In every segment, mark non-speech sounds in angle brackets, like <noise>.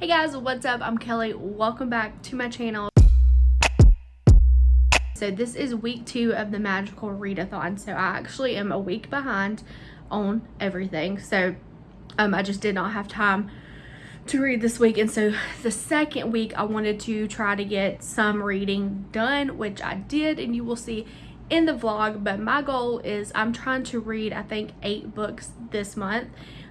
Hey guys, what's up? I'm Kelly. Welcome back to my channel. So this is week two of the magical readathon. So I actually am a week behind on everything. So um, I just did not have time to read this week. And so the second week I wanted to try to get some reading done, which I did. And you will see in the vlog. But my goal is I'm trying to read, I think, eight books this month.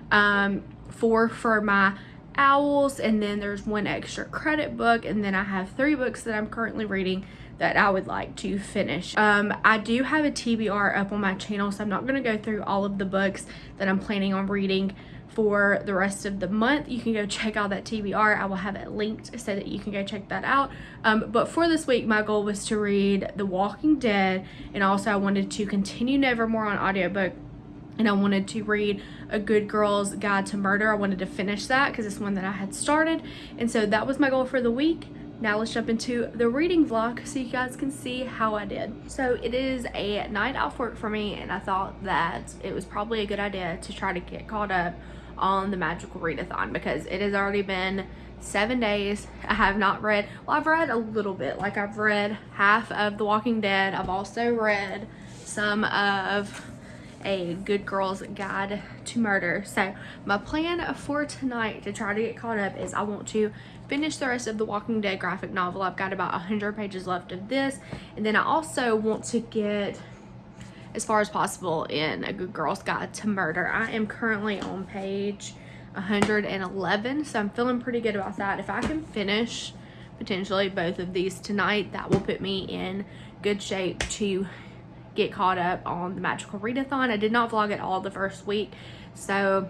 Um, four for my owls and then there's one extra credit book and then I have three books that I'm currently reading that I would like to finish. Um, I do have a TBR up on my channel so I'm not going to go through all of the books that I'm planning on reading for the rest of the month. You can go check out that TBR. I will have it linked so that you can go check that out. Um, but for this week, my goal was to read The Walking Dead and also I wanted to continue Nevermore on audiobook and I wanted to read A Good Girl's Guide to Murder. I wanted to finish that because it's one that I had started. And so that was my goal for the week. Now let's jump into the reading vlog so you guys can see how I did. So it is a night off work for me and I thought that it was probably a good idea to try to get caught up on the magical readathon because it has already been seven days. I have not read, well I've read a little bit, like I've read half of The Walking Dead. I've also read some of a good girl's guide to murder. So my plan for tonight to try to get caught up is i want to finish the rest of the walking dead graphic novel. I've got about 100 pages left of this. And then i also want to get as far as possible in a good girl's guide to murder. I am currently on page 111 so i'm feeling pretty good about that. If i can finish potentially both of these tonight that will put me in good shape to get caught up on the magical readathon. I did not vlog at all the first week, so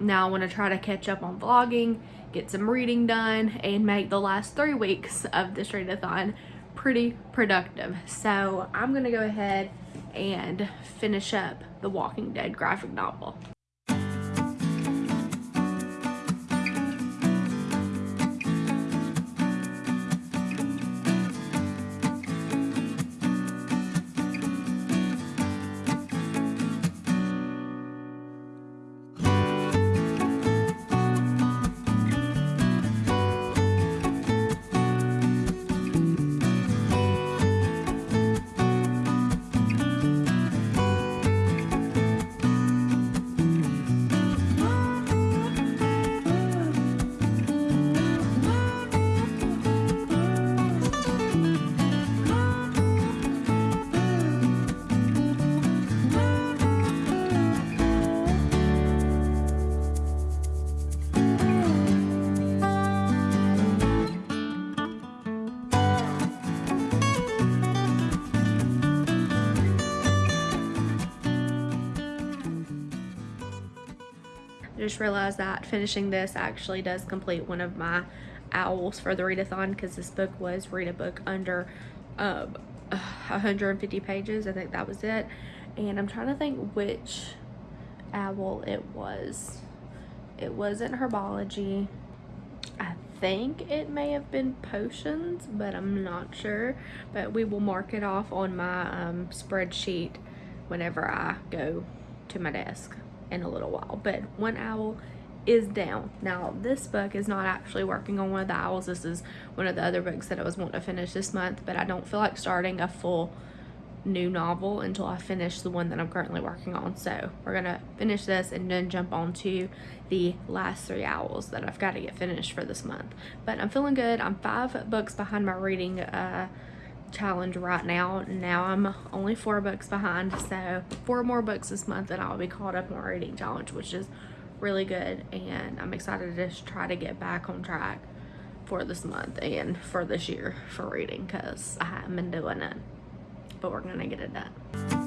now I want to try to catch up on vlogging, get some reading done, and make the last three weeks of this readathon pretty productive. So I'm going to go ahead and finish up the Walking Dead graphic novel. Just realized that finishing this actually does complete one of my owls for the readathon because this book was read a book under um, 150 pages. I think that was it. And I'm trying to think which owl it was. It wasn't herbology. I think it may have been potions, but I'm not sure. But we will mark it off on my um, spreadsheet whenever I go to my desk in a little while. But one owl is down. Now, this book is not actually working on one of the owls. This is one of the other books that I was wanting to finish this month, but I don't feel like starting a full new novel until I finish the one that I'm currently working on. So we're gonna finish this and then jump on to the last three owls that I've got to get finished for this month. But I'm feeling good. I'm five books behind my reading uh, challenge right now. Now I'm only four books behind, so four more books this month and I'll be caught up on my reading challenge, which is really good. And I'm excited to just try to get back on track for this month and for this year for reading because I haven't been doing it. But we're gonna get it done.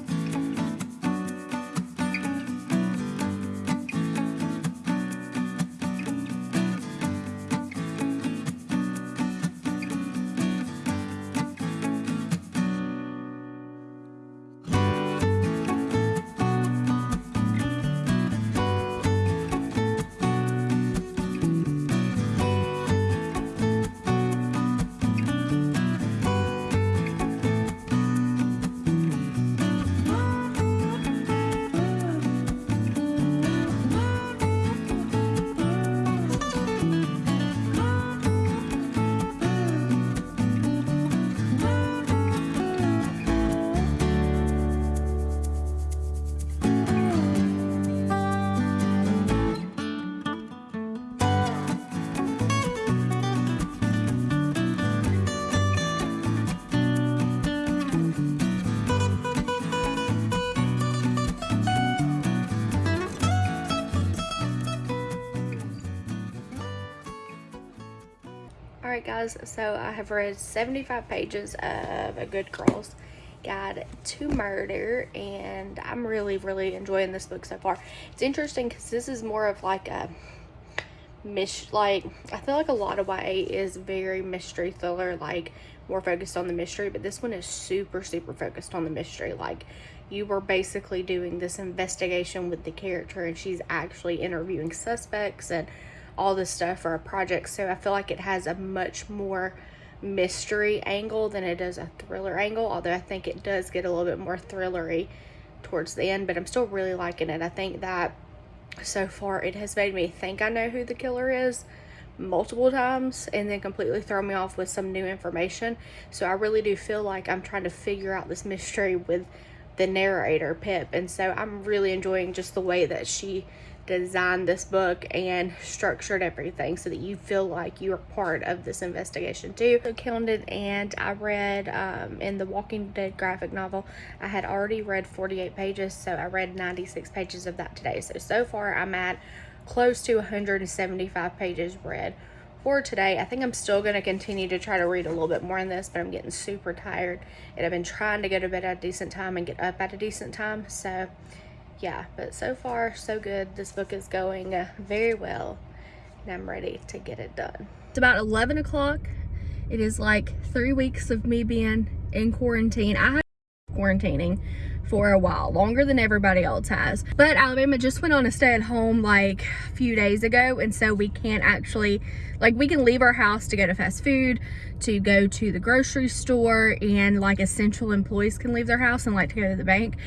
Right, guys, so I have read 75 pages of A Good Girl's Guide to Murder, and I'm really, really enjoying this book so far. It's interesting because this is more of like a mis like I feel like a lot of YA is very mystery thriller, like more focused on the mystery, but this one is super, super focused on the mystery. Like you were basically doing this investigation with the character, and she's actually interviewing suspects and all this stuff for a project. So I feel like it has a much more mystery angle than it does a thriller angle. Although I think it does get a little bit more thrillery towards the end, but I'm still really liking it. I think that so far it has made me think I know who the killer is multiple times and then completely throw me off with some new information. So I really do feel like I'm trying to figure out this mystery with the narrator, Pip. And so I'm really enjoying just the way that she designed this book and structured everything so that you feel like you're part of this investigation too. So counted and I read um, in the Walking Dead graphic novel, I had already read 48 pages, so I read 96 pages of that today. So, so far I'm at close to 175 pages read for today. I think I'm still going to continue to try to read a little bit more in this, but I'm getting super tired and I've been trying to go to bed at a decent time and get up at a decent time. So yeah, but so far so good. This book is going uh, very well and I'm ready to get it done. It's about 11 o'clock. It is like three weeks of me being in quarantine. I have quarantining for a while, longer than everybody else has. But Alabama just went on a stay at home like a few days ago. And so we can't actually, like we can leave our house to go to fast food, to go to the grocery store and like essential employees can leave their house and like to go to the bank.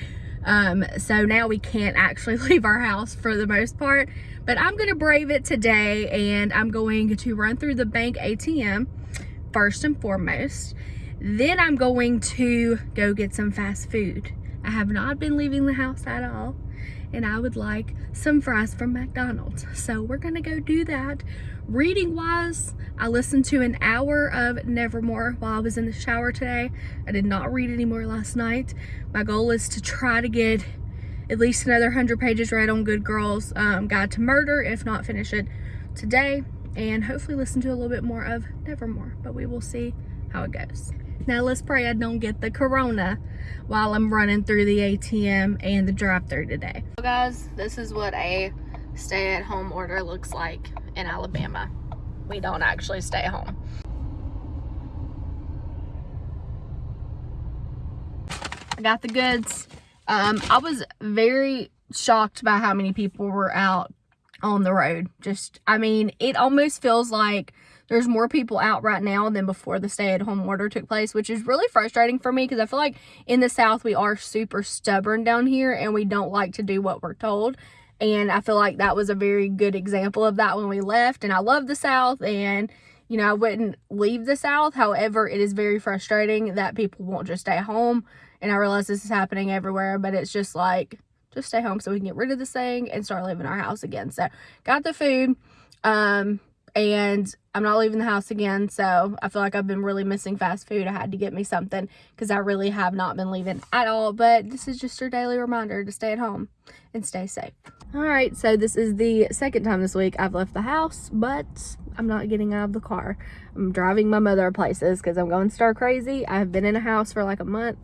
Um, so now we can't actually <laughs> leave our house for the most part, but I'm going to brave it today and I'm going to run through the bank ATM first and foremost. Then I'm going to go get some fast food. I have not been leaving the house at all and I would like some fries from McDonald's. So we're gonna go do that. Reading wise, I listened to an hour of Nevermore while I was in the shower today. I did not read anymore last night. My goal is to try to get at least another 100 pages read on Good Girls um, Guide to Murder, if not finish it today, and hopefully listen to a little bit more of Nevermore, but we will see how it goes. Now let's pray I don't get the corona while I'm running through the ATM and the drive through today. So guys, this is what a stay at home order looks like in Alabama. We don't actually stay home. I got the goods. Um, I was very shocked by how many people were out on the road. Just, I mean, it almost feels like there's more people out right now than before the stay-at-home order took place, which is really frustrating for me because I feel like in the South we are super stubborn down here and we don't like to do what we're told. And I feel like that was a very good example of that when we left. And I love the South and, you know, I wouldn't leave the South. However, it is very frustrating that people won't just stay home. And I realize this is happening everywhere, but it's just like, just stay home so we can get rid of this thing and start living our house again. So got the food. Um, and I'm not leaving the house again. So I feel like I've been really missing fast food. I had to get me something because I really have not been leaving at all. But this is just your daily reminder to stay at home and stay safe. All right, so this is the second time this week I've left the house, but I'm not getting out of the car. I'm driving my mother places because I'm going star crazy. I've been in a house for like a month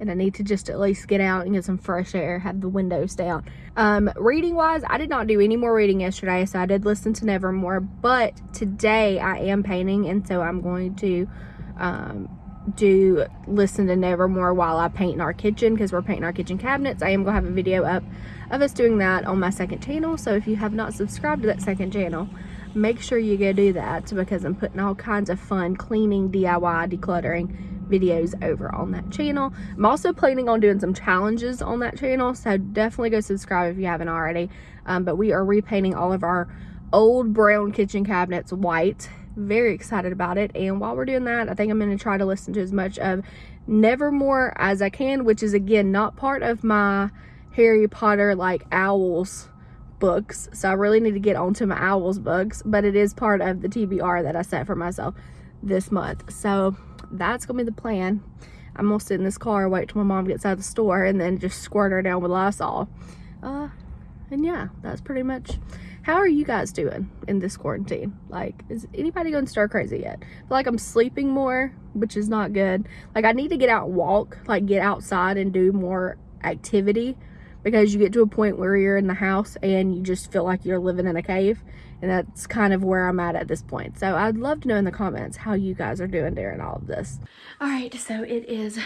and I need to just at least get out and get some fresh air, have the windows down. Um, reading wise, I did not do any more reading yesterday, so I did listen to Nevermore, but today I am painting, and so I'm going to um, do listen to Nevermore while I paint in our kitchen because we're painting our kitchen cabinets. I am going to have a video up of us doing that on my second channel, so if you have not subscribed to that second channel, make sure you go do that because I'm putting all kinds of fun cleaning, DIY, decluttering videos over on that channel. I'm also planning on doing some challenges on that channel, so definitely go subscribe if you haven't already. Um, but we are repainting all of our old brown kitchen cabinets white. Very excited about it. And while we're doing that, I think I'm going to try to listen to as much of Nevermore as I can, which is again not part of my Harry Potter like owls books so i really need to get onto my owls books but it is part of the tbr that i set for myself this month so that's gonna be the plan. I'm gonna sit in this car, wait till my mom gets out of the store, and then just squirt her down with Lysol. Uh, and yeah, that's pretty much how are you guys doing in this quarantine? Like, is anybody going start crazy yet? I feel like I'm sleeping more, which is not good. Like, I need to get out and walk, like get outside and do more activity because you get to a point where you're in the house and you just feel like you're living in a cave and that's kind of where I'm at at this point. So I'd love to know in the comments how you guys are doing during all of this. All right, so it is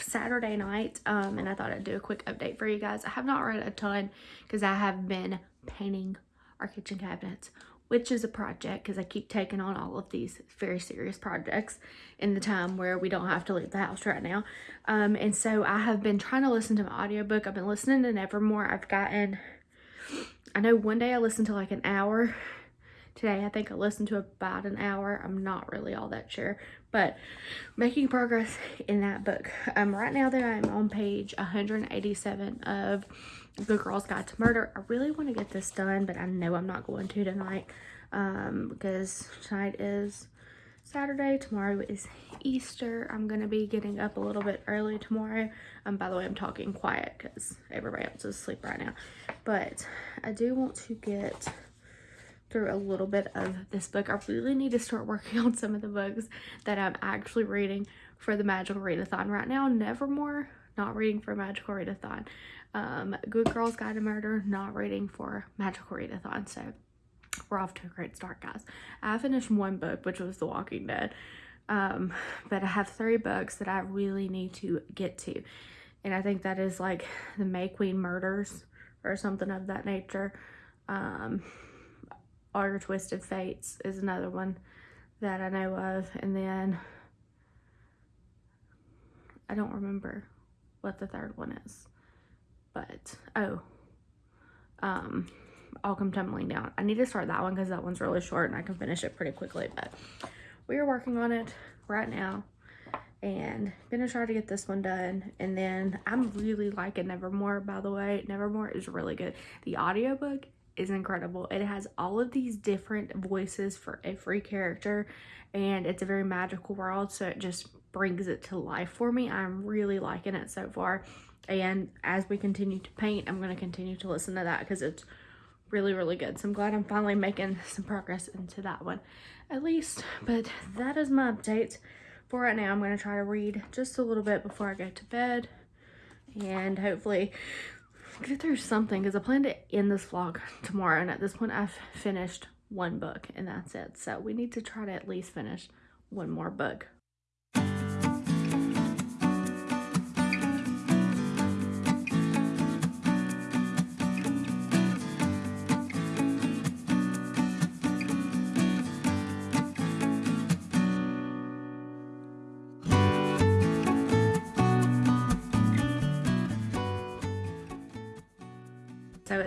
Saturday night um, and I thought I'd do a quick update for you guys. I have not read a ton because I have been painting our kitchen cabinets which is a project because I keep taking on all of these very serious projects in the time where we don't have to leave the house right now. Um, and so I have been trying to listen to my audiobook. I've been listening to Nevermore. I've gotten, I know one day I listened to like an hour. Today I think I listened to about an hour. I'm not really all that sure, but making progress in that book. Um, right now that I'm on page 187 of The Girls Guide to Murder. I really want to get this done, but I know I'm not going to tonight um, because tonight is Saturday. Tomorrow is Easter. I'm going to be getting up a little bit early tomorrow. Um, by the way, I'm talking quiet because everybody else is asleep right now. But I do want to get through a little bit of this book. I really need to start working <laughs> on some of the books that I'm actually reading for the Magical Readathon. Right now, Nevermore, not reading for Magical Readathon um, Good Girls Guide to Murder, not reading for Magical Readathon. So we're off to a great start, guys. I finished one book, which was The Walking Dead. Um, but I have three books that I really need to get to. And I think that is like the May Queen Murders or something of that nature. Um, Your Twisted Fates is another one that I know of. And then I don't remember what the third one is but oh um I'll come tumbling down I need to start that one because that one's really short and I can finish it pretty quickly but we are working on it right now and gonna try to get this one done and then I'm really liking Nevermore by the way Nevermore is really good the audiobook is incredible. It has all of these different voices for every character and it's a very magical world so it just brings it to life for me. I'm really liking it so far. And as we continue to paint i'm going to continue to listen to that because it's really really good. So i'm glad i'm finally making some progress into that one at least. But that is my update for right now. I'm going to try to read just a little bit before i go to bed and hopefully get through something because i plan to end this vlog <laughs> tomorrow and at this point i've finished one book and that's it. So we need to try to at least finish one more book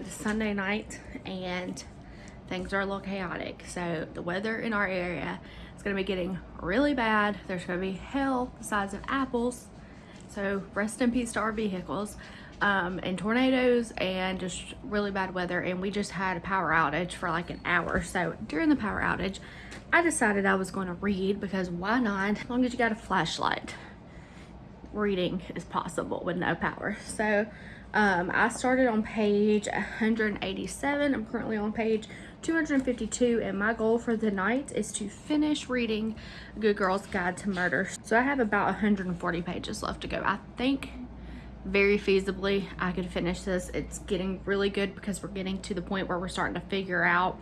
Sunday night and things are a little chaotic. So the weather in our area is gonna be getting really bad. There's gonna be hail the size of apples. So rest in peace to our vehicles. Um, and tornadoes and just really bad weather and we just had a power outage for like an hour so during the power outage I decided I was going to read because why not as long as you got a flashlight reading is possible with no power so um, I started on page 187. I'm currently on page 252 and my goal for the night is to finish reading Good Girl's Guide to Murder. So I have about 140 pages left to go. I think very feasibly I could finish this. It's getting really good because we're getting to the point where we're starting to figure out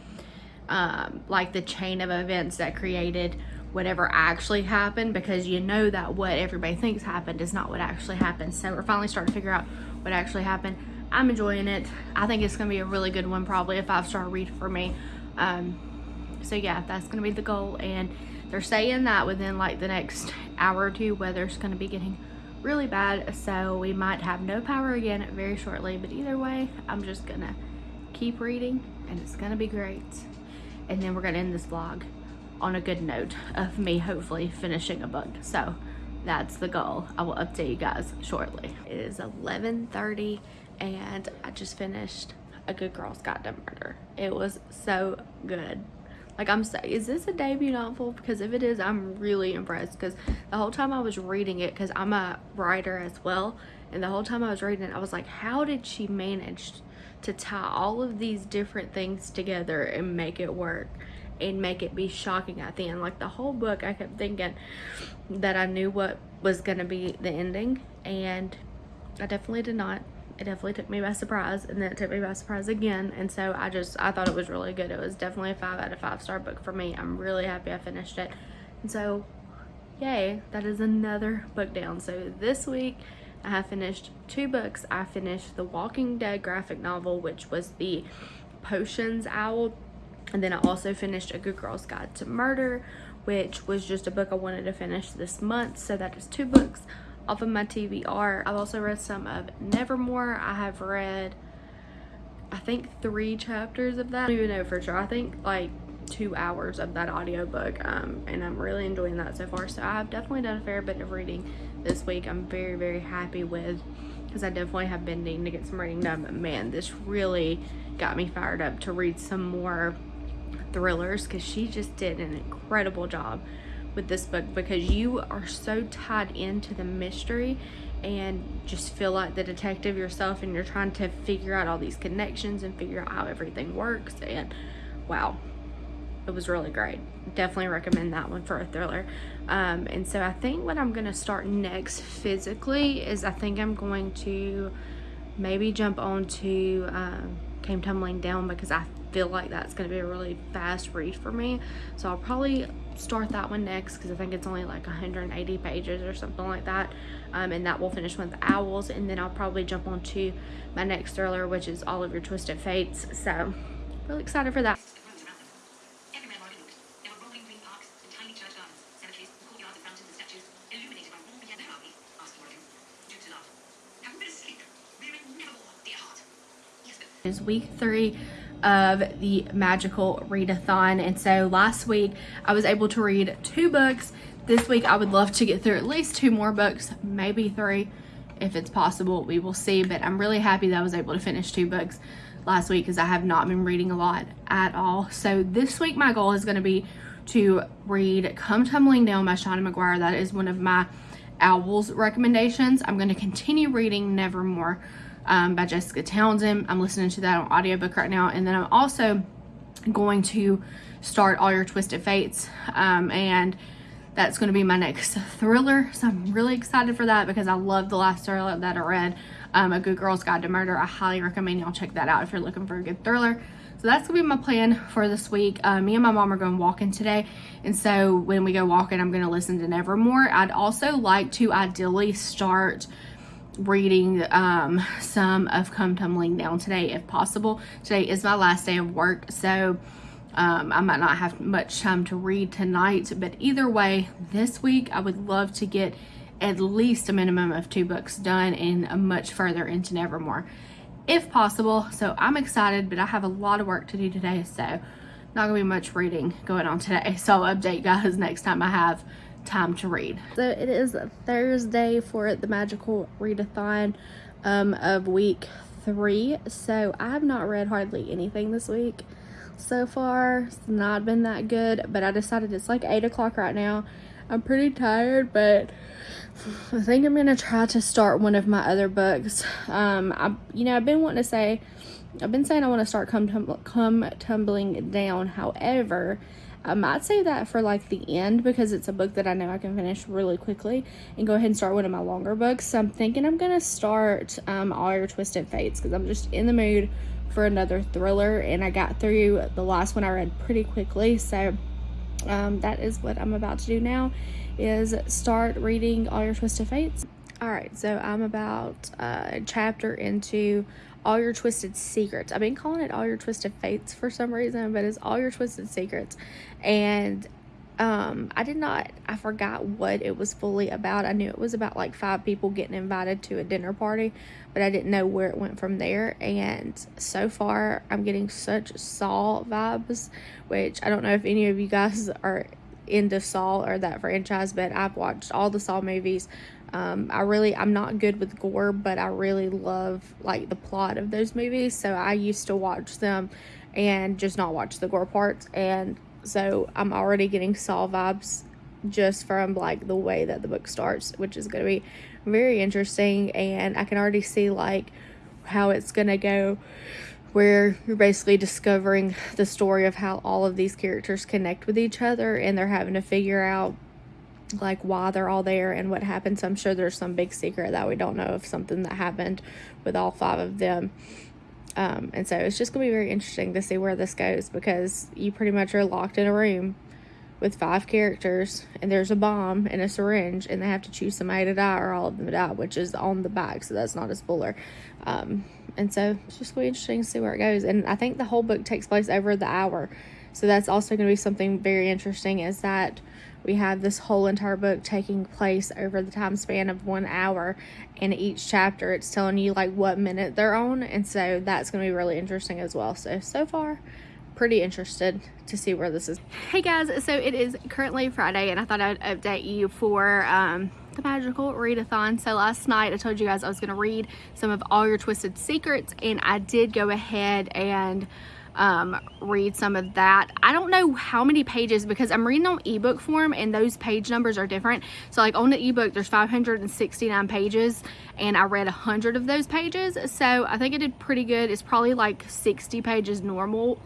um, like the chain of events that created whatever actually happened because you know that what everybody thinks happened is not what actually happened. So we're finally starting to figure out what actually happened. I'm enjoying it. I think it's going to be a really good one, probably a five-star read for me. Um, so yeah, that's going to be the goal. And they're saying that within like the next hour or two, weather's going to be getting really bad. So we might have no power again very shortly. But either way, I'm just going to keep reading and it's going to be great. And then we're going to end this vlog on a good note of me hopefully finishing a book. So that's the goal. I will update you guys shortly. It is 11.30 and I just finished A Good Girl's Guide to Murder. It was so good. Like I'm saying, is this a debut novel? Because if it is, I'm really impressed. Because the whole time I was reading it, because I'm a writer as well, and the whole time I was reading it, I was like, how did she manage to tie all of these different things together and make it work and make it be shocking at the end. Like the whole book, I kept thinking that I knew what was going to be the ending, and I definitely did not. It definitely took me by surprise, and then it took me by surprise again. And so I just, I thought it was really good. It was definitely a five out of five star book for me. I'm really happy I finished it. And so, yay, that is another book down. So this week, I have finished two books. I finished the Walking Dead graphic novel, which was the Potions Owl and then I also finished A Good Girl's Guide to Murder, which was just a book I wanted to finish this month. So that is two books off of my TBR. I've also read some of Nevermore. I have read, I think, three chapters of that. I don't even know for sure. I think like two hours of that audiobook um, and I'm really enjoying that so far. So I've definitely done a fair bit of reading this week. I'm very, very happy with because I definitely have been needing to get some reading done. But man, this really got me fired up to read some more thrillers because she just did an incredible job with this book because you are so tied into the mystery and just feel like the detective yourself and you're trying to figure out all these connections and figure out how everything works and wow it was really great. Definitely recommend that one for a thriller. Um, and so i think what i'm going to start next physically is i think i'm going to maybe jump on to um, came tumbling down because i feel like that's going to be a really fast read for me. So I'll probably start that one next because I think it's only like 180 pages or something like that. Um, and that will finish with Owls. And then I'll probably jump on to my next thriller, which is All of Your Twisted Fates. So really excited for that. Is week three of the magical readathon. And so last week I was able to read two books. This week I would love to get through at least two more books maybe three if it's possible we will see. But I'm really happy that I was able to finish two books last week because I have not been reading a lot at all. So this week my goal is going to be to read Come Tumbling Down by Seanan McGuire. That is one of my owls recommendations. I'm going to continue reading Nevermore um, by Jessica Townsend. I'm listening to that on audiobook right now. And then I'm also going to start All Your Twisted Fates. Um, and that's going to be my next thriller. So I'm really excited for that because I love the last thriller that I read, um, A Good Girl's Guide to Murder. I highly recommend y'all check that out if you're looking for a good thriller. So that's gonna be my plan for this week. Uh, me and my mom are going walking today. And so when we go walking, I'm gonna listen to Nevermore. I'd also like to ideally start reading um, some of Come Tumbling Down today if possible. Today is my last day of work, so um, I might not have much time to read tonight, but either way, this week I would love to get at least a minimum of two books done and much further into Nevermore if possible. So I'm excited, but I have a lot of work to do today, so not gonna be much reading going on today. <laughs> So I'll update guys next time I have time to read. So it is Thursday for the magical readathon um, of week three. So I have not read hardly anything this week so far. It's not been that good, but I decided it's like 8 o'clock right now. I'm pretty tired, but I think I'm going to try to start one of my other books. Um, I, you know, I've been wanting to say, I've been saying I want to start come, tum come tumbling down. However, I might save that for like the end because it's a book that I know I can finish really quickly and go ahead and start one of my longer books. So I'm thinking I'm going to start um, All Your Twisted Fates because I'm just in the mood for another thriller and I got through the last one I read pretty quickly. So um, that is what I'm about to do now is start reading All Your Twisted Fates. All right, so I'm about uh, a chapter into all your twisted secrets. I've been calling it all your twisted fates for some reason, but it's all your twisted secrets. And um I did not I forgot what it was fully about. I knew it was about like five people getting invited to a dinner party, but I didn't know where it went from there. And so far I'm getting such Saw vibes, which I don't know if any of you guys are into Saw or that franchise, but I've watched all the Saw movies. Um, I really, I'm not good with gore, but I really love like the plot of those movies. So I used to watch them and just not watch the gore parts. And so I'm already getting Saw vibes just from like the way that the book starts, which is going to be very interesting. And I can already see like how it's going to go where you're basically discovering the story of how all of these characters connect with each other and they're having to figure out like why they're all there and what happened. So I'm sure there's some big secret that we don't know of something that happened with all five of them. Um, and so it's just going to be very interesting to see where this goes because you pretty much are locked in a room with five characters and there's a bomb and a syringe and they have to choose somebody to die or all of them die, which is on the back. So that's not a spoiler. Um, and so it's just going to be interesting to see where it goes. And I think the whole book takes place over the hour. So that's also going to be something very interesting is that we have this whole entire book taking place over the time span of one hour and each chapter. It's telling you like what minute they're on and so that's going to be really interesting as well. So so far pretty interested to see where this is. Hey guys so it is currently friday and i thought i'd update you for um the magical readathon. So last night i told you guys i was going to read some of all your twisted secrets and i did go ahead and um, read some of that. I don't know how many pages because I'm reading on ebook form and those page numbers are different. So like on the ebook, there's 569 pages and I read 100 of those pages. So I think I did pretty good. It's probably like 60 pages normal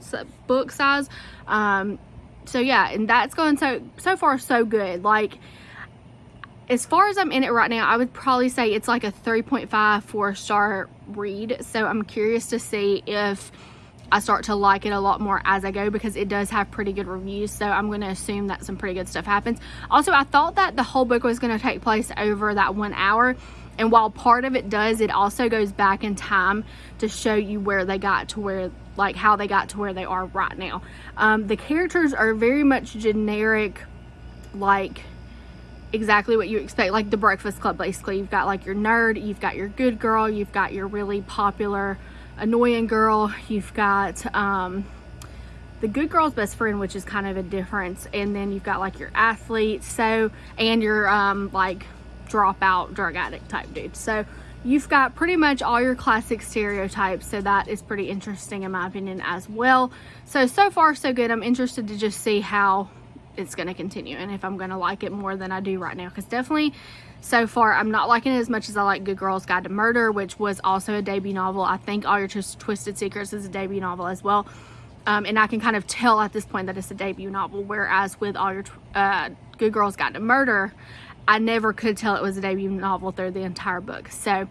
book size. Um, so yeah, and that's going so, so far so good. Like, as far as I'm in it right now, I would probably say it's like a 3.5 4 star read. So I'm curious to see if I start to like it a lot more as I go because it does have pretty good reviews. So I'm going to assume that some pretty good stuff happens. Also, I thought that the whole book was going to take place over that one hour. And while part of it does, it also goes back in time to show you where they got to where, like how they got to where they are right now. Um, the characters are very much generic, like exactly what you expect like the breakfast club basically you've got like your nerd you've got your good girl you've got your really popular annoying girl. You've got um, the good girl's best friend which is kind of a difference and then you've got like your athlete so and your um, like dropout drug addict type dude so you've got pretty much all your classic stereotypes so that is pretty interesting in my opinion as well. So so far so good. I'm interested to just see how it's going to continue and if i'm going to like it more than i do right now because definitely so far i'm not liking it as much as i like good girls guide to murder which was also a debut novel i think all your twisted secrets is a debut novel as well um, and i can kind of tell at this point that it's a debut novel whereas with all your uh, good girls guide to murder i never could tell it was a debut novel through the entire book so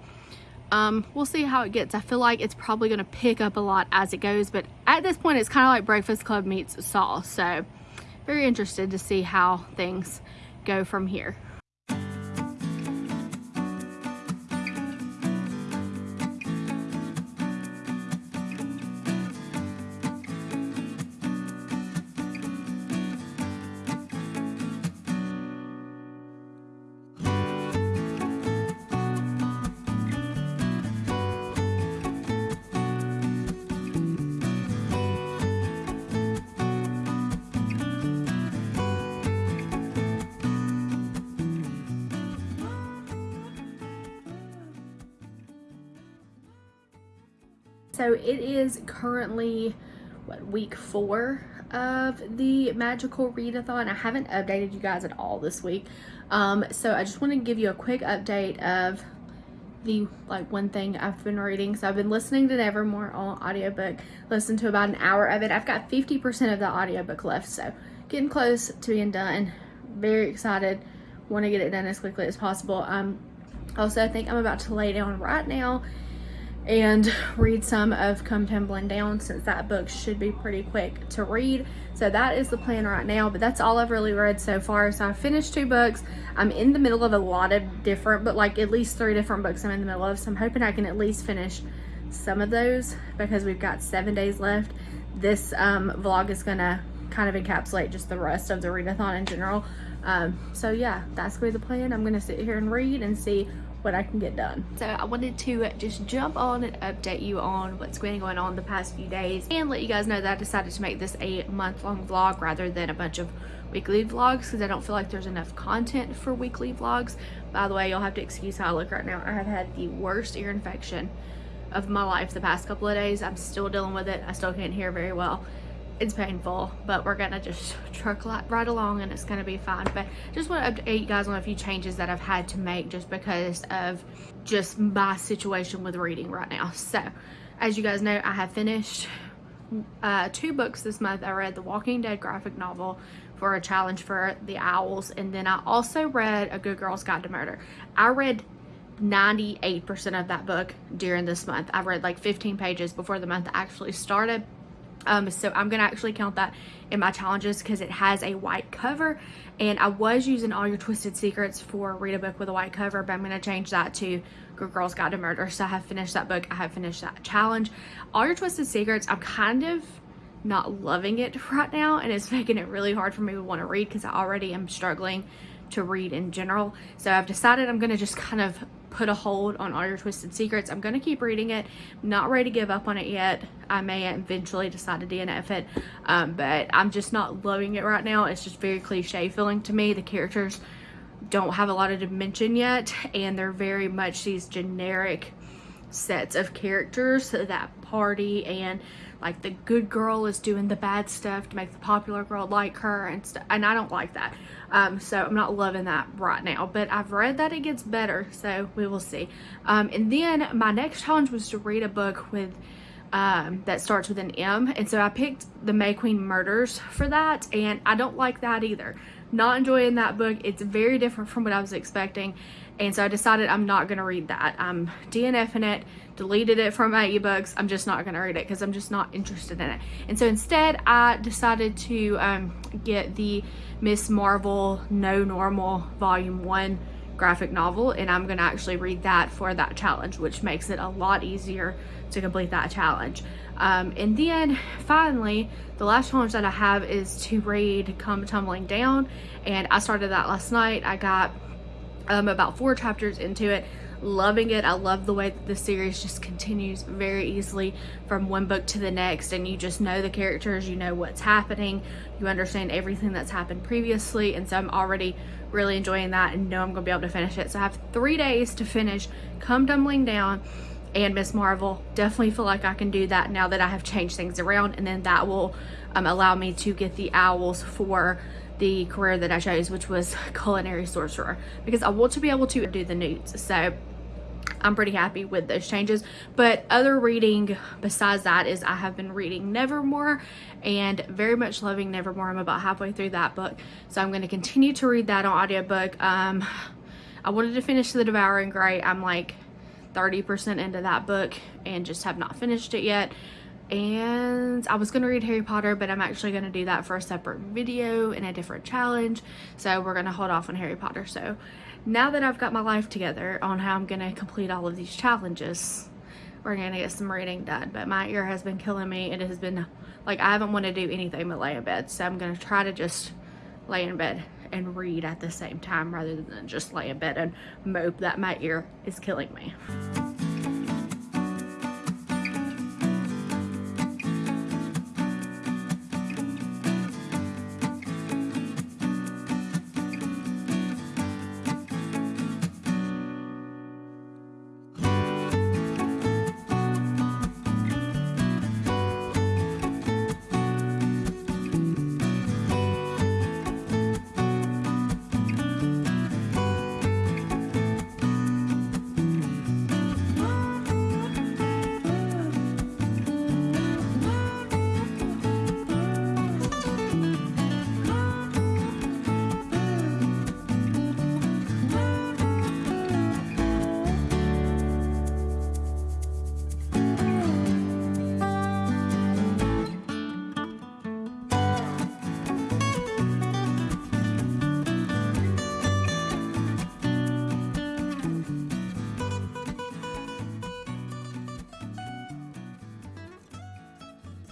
um, we'll see how it gets. I feel like it's probably going to pick up a lot as it goes, but at this point, it's kind of like Breakfast Club meets Saw. So, very interested to see how things go from here. So it is currently what week four of the magical readathon. I haven't updated you guys at all this week. Um, so i just want to give you a quick update of the like one thing i've been reading. So i've been listening to nevermore on audiobook listened to about an hour of it. I've got 50 percent of the audiobook left so getting close to being done. Very excited. Want to get it done as quickly as possible. Um also i think i'm about to lay down right now and read some of Come Tumbling Down since that book should be pretty quick to read. So that is the plan right now, but that's all I've really read so far. So I finished two books. I'm in the middle of a lot of different, but like at least three different books I'm in the middle of. So I'm hoping I can at least finish some of those because we've got seven days left. This um, vlog is gonna kind of encapsulate just the rest of the readathon in general. Um, so yeah, that's gonna be the plan. I'm gonna sit here and read and see what I can get done. So I wanted to just jump on and update you on what's been going on the past few days and let you guys know that I decided to make this a month-long vlog rather than a bunch of weekly vlogs because I don't feel like there's enough content for weekly vlogs. By the way, you'll have to excuse how I look right now. I have had the worst ear infection of my life the past couple of days. I'm still dealing with it. I still can't hear very well. It's painful, but we're gonna just truck right along and it's gonna be fine. But just want to update you guys on a few changes that I've had to make just because of just my situation with reading right now. So, as you guys know, I have finished uh, two books this month. I read the Walking Dead graphic novel for a challenge for the Owls, and then I also read A Good Girl's Guide to Murder. I read 98% of that book during this month. I read like 15 pages before the month actually started um, so I'm going to actually count that in my challenges because it has a white cover. And I was using All Your Twisted Secrets for read a book with a white cover, but I'm going to change that to Good Girls Guide to Murder. So I have finished that book. I have finished that challenge. All Your Twisted Secrets, I'm kind of not loving it <laughs> right now. And it's making it really hard for me to want to read because I already am struggling to read in general. So I've decided I'm going to just kind of put a hold on all your twisted secrets. I'm going to keep reading it. Not ready to give up on it yet. I may eventually decide to dnf it um, but i'm just not loving it right now. It's just very cliche feeling to me. The characters don't have a lot of dimension yet and they're very much these generic sets of characters that party and like the good girl is doing the bad stuff to make the popular girl like her and stuff and i don't like that um, so i'm not loving that right now but i've read that it gets better so we will see um, and then my next challenge was to read a book with um, that starts with an M. And so I picked the May Queen Murders for that. And I don't like that either. Not enjoying that book. It's very different from what I was expecting. And so I decided I'm not going to read that. I'm DNFing it, deleted it from my ebooks. I'm just not going to read it because I'm just not interested in it. And so instead, I decided to um, get the Miss Marvel No Normal Volume 1 graphic novel. And I'm going to actually read that for that challenge, which makes it a lot easier to complete that challenge. Um, and then finally, the last challenge that I have is to read Come Tumbling Down. And I started that last night. I got um, about four chapters into it loving it i love the way that the series just continues very easily from one book to the next and you just know the characters you know what's happening you understand everything that's happened previously and so i'm already really enjoying that and know i'm gonna be able to finish it so i have three days to finish come tumbling down and Miss Marvel. Definitely feel like I can do that now that I have changed things around and then that will um, allow me to get the owls for the career that I chose, which was <laughs> culinary sorcerer, because I want to be able to do the newts. So I'm pretty happy with those changes. But other reading besides that is I have been reading Nevermore and very much loving Nevermore. I'm about halfway through that book. So I'm going to continue to read that on audiobook. Um, I wanted to finish The Devouring Grey. I'm like 30% into that book and just have not finished it yet and I was going to read Harry Potter, but I'm actually going to do that for a separate video in a different challenge. So we're going to hold off on Harry Potter. So now that I've got my life together on how I'm going to complete all of these challenges, we're going to get some reading done. But my ear has been killing me. It has been, like, I haven't wanted to do anything but lay in bed. So I'm going to try to just lay in bed and read at the same time rather than just lay in bed and mope that my ear is killing me.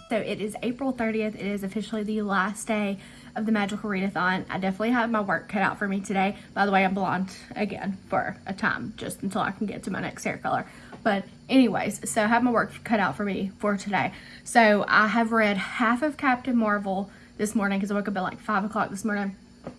So it is April 30th. It is officially the last day of the Magical Readathon. I definitely have my work cut out for me today. By the way, I'm blonde again for a time, just until I can get to my next hair color. But anyways, so I have my work cut out for me for today. So I have read half of Captain Marvel this morning because I woke up at like 5 o'clock this morning.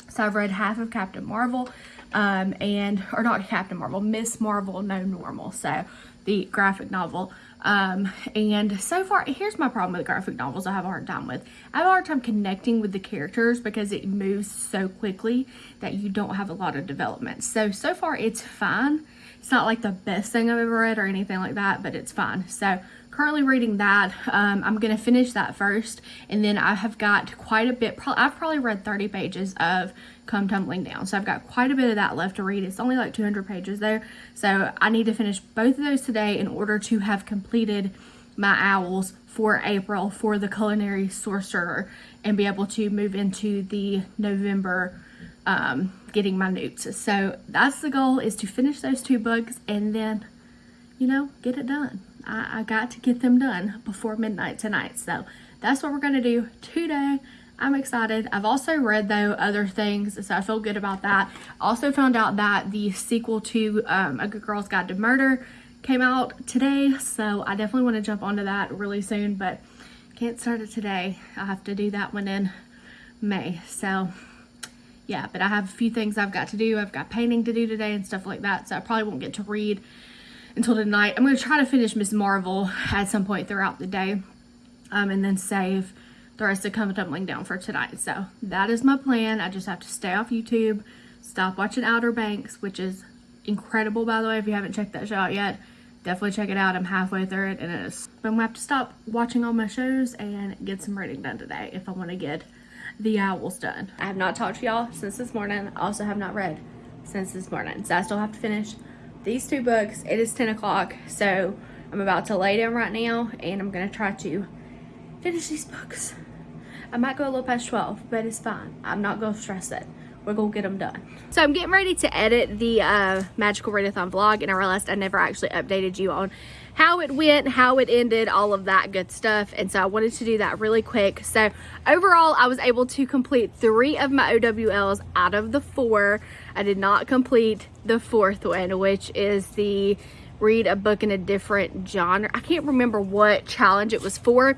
So I've read half of Captain Marvel um, and, or not Captain Marvel, Miss Marvel No Normal. So the graphic novel. Um, and so far, here's my problem with graphic novels I have a hard time with. I have a hard time connecting with the characters because it moves so quickly that you don't have a lot of development. So, so far it's fine. It's not like the best thing I've ever read or anything like that, but it's fine. So currently reading that. Um, I'm going to finish that first. And then I have got quite a bit. I've probably read 30 pages of Come Tumbling Down. So I've got quite a bit of that left to read. It's only like 200 pages there. So I need to finish both of those today in order to have completed my owls for April for the culinary sorcerer and be able to move into the November um, getting my newts. So that's the goal is to finish those two books and then, you know, get it done. I, I got to get them done before midnight tonight. So that's what we're going to do today. I'm excited. I've also read though other things, so I feel good about that. Also found out that the sequel to um, A Good Girl's Guide to Murder came out today, so I definitely want to jump onto that really soon, but can't start it today. i have to do that one in May. So yeah, but I have a few things I've got to do. I've got painting to do today and stuff like that, so I probably won't get to read until tonight. I'm going to try to finish Miss Marvel at some point throughout the day um, and then save the rest of Come Tumbling Down for tonight. So that is my plan. I just have to stay off YouTube, stop watching Outer Banks, which is incredible, by the way. If you haven't checked that show out yet, definitely check it out. I'm halfway through it and it is. I'm going to have to stop watching all my shows and get some reading done today if I want to get the owls done. I have not talked to y'all since this morning. I also have not read since this morning. So I still have to finish these two books. It is 10 o'clock, so I'm about to lay down right now and I'm gonna try to finish these books. I might go a little past 12, but it's fine. I'm not gonna stress it. We're gonna get them done. So I'm getting ready to edit the uh, Magical Readathon vlog and I realized I never actually updated you on how it went, how it ended, all of that good stuff. And so I wanted to do that really quick. So overall, I was able to complete three of my OWLs out of the four. I did not complete the fourth one, which is the read a book in a different genre. I can't remember what challenge it was for.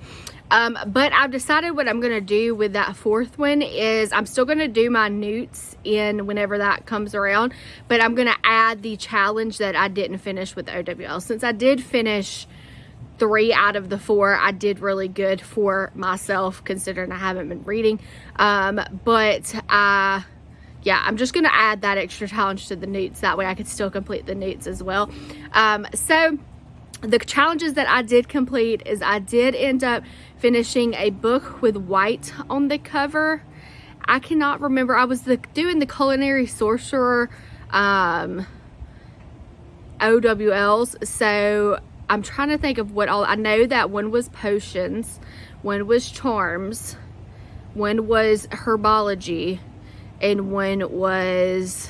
Um, but I've decided what I'm going to do with that fourth one is I'm still going to do my newts in whenever that comes around. But I'm going to add the challenge that I didn't finish with OWL. Since I did finish three out of the four, I did really good for myself considering I haven't been reading. Um, but uh, yeah, I'm just going to add that extra challenge to the newts. That way I could still complete the newts as well. Um, so the challenges that I did complete is I did end up finishing a book with white on the cover. I cannot remember. I was the, doing the Culinary Sorcerer um, OWLs. So I'm trying to think of what all. I know that one was potions. One was charms. One was herbology. And one was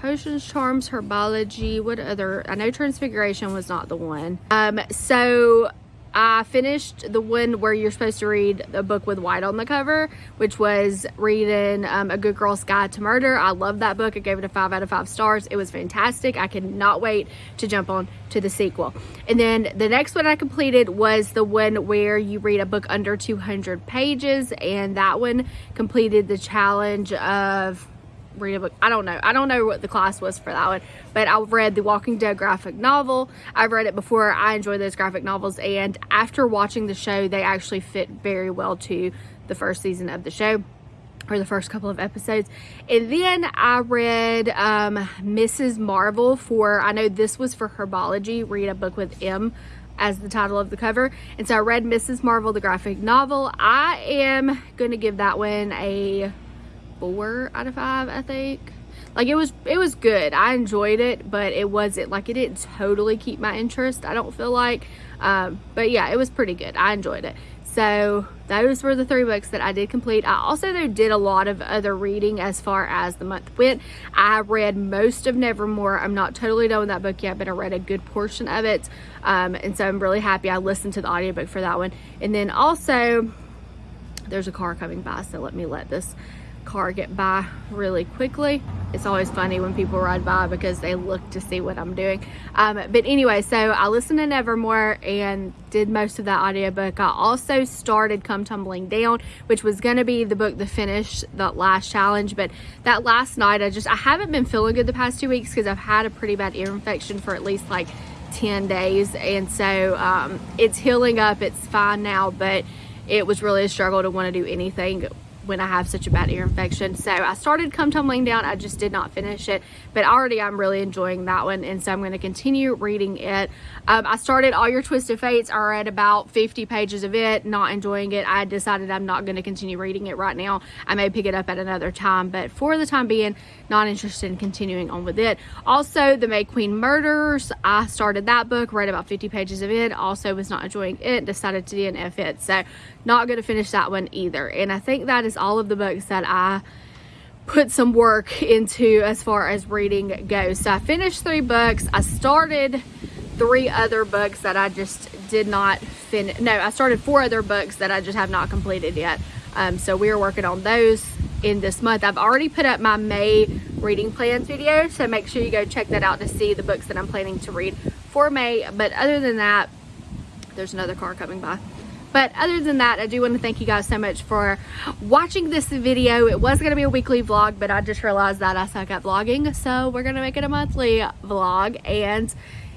Potions, Charms, Herbology, what other, I know Transfiguration was not the one. Um, so I finished the one where you're supposed to read a book with white on the cover, which was reading um, A Good Girl's Guide to Murder. I love that book. I gave it a five out of five stars. It was fantastic. I cannot wait to jump on to the sequel. And then the next one I completed was the one where you read a book under 200 pages, and that one completed the challenge of read a book. I don't know. I don't know what the class was for that one, but I read the Walking Dead graphic novel. I've read it before. I enjoy those graphic novels, and after watching the show, they actually fit very well to the first season of the show or the first couple of episodes. And then I read um, Mrs. Marvel for, I know this was for herbology, read a book with M as the title of the cover. And so I read Mrs. Marvel, the graphic novel. I am going to give that one a four out of five, I think. Like it was, it was good. I enjoyed it, but it wasn't like it didn't totally keep my interest. I don't feel like, um, but yeah, it was pretty good. I enjoyed it. So those were the three books that I did complete. I also though did a lot of other reading as far as the month went. I read most of Nevermore. I'm not totally done with that book yet, but I read a good portion of it. Um, and so I'm really happy I listened to the audiobook for that one. And then also there's a car coming by, so let me let this car get by really quickly. It's always funny when people ride by because they look to see what I'm doing. Um, but anyway, so I listened to Nevermore and did most of that audiobook. I also started Come Tumbling Down, which was going to be the book to finish the last challenge. But that last night, I just, I haven't been feeling good the past two weeks because I've had a pretty bad ear infection for at least like 10 days. And so um, it's healing up. It's fine now, but it was really a struggle to want to do anything when I have such a bad ear infection. So I started Come Tumbling Down. I just did not finish it, but already I'm really enjoying that one. And so I'm going to continue reading it. Um, I started All Your Twisted Fates are at about 50 pages of it, not enjoying it. I decided I'm not going to continue reading it right now. I may pick it up at another time, but for the time being, not interested in continuing on with it. Also, The May Queen Murders. I started that book, read about 50 pages of it. Also was not enjoying it, decided to DNF it. So not going to finish that one either. And I think that is all of the books that I put some work into as far as reading goes. So I finished three books. I started three other books that I just did not finish. No, I started four other books that I just have not completed yet. Um, so we are working on those in this month. I've already put up my May reading plans video. So make sure you go check that out to see the books that I'm planning to read for May. But other than that, there's another car coming by. But other than that, I do want to thank you guys so much for watching this video. It was going to be a weekly vlog, but I just realized that I suck at vlogging. So we're going to make it a monthly vlog. And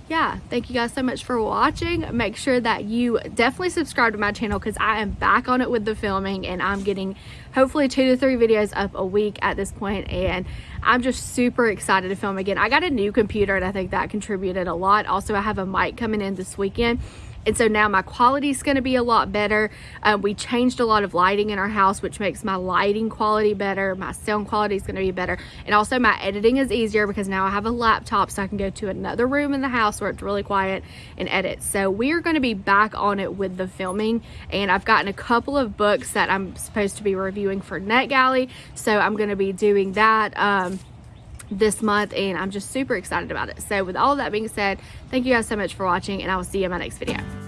yeah, thank you guys so much for watching. Make sure that you definitely subscribe to my channel because I am back on it with the filming and I'm getting hopefully two to three videos up a week at this point and I'm just super excited to film again. I got a new computer and I think that contributed a lot. Also, I have a mic coming in this weekend and so now my quality is going to be a lot better. Um, we changed a lot of lighting in our house, which makes my lighting quality better. My sound quality is going to be better. And also my editing is easier because now I have a laptop so I can go to another room in the house where it's really quiet and edit. So we're going to be back on it with the filming. And I've gotten a couple of books that I'm supposed to be reviewing for NetGalley. So I'm going to be doing that. Um, this month and I'm just super excited about it. So with all that being said, thank you guys so much for watching and I will see you in my next video.